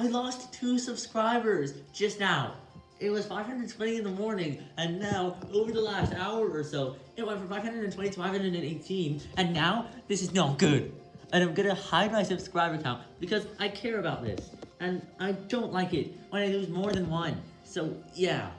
I lost two subscribers just now. It was 520 in the morning, and now, over the last hour or so, it went from 520 to 518, and now, this is not good. And I'm gonna hide my subscriber count, because I care about this, and I don't like it when I lose more than one. So, yeah.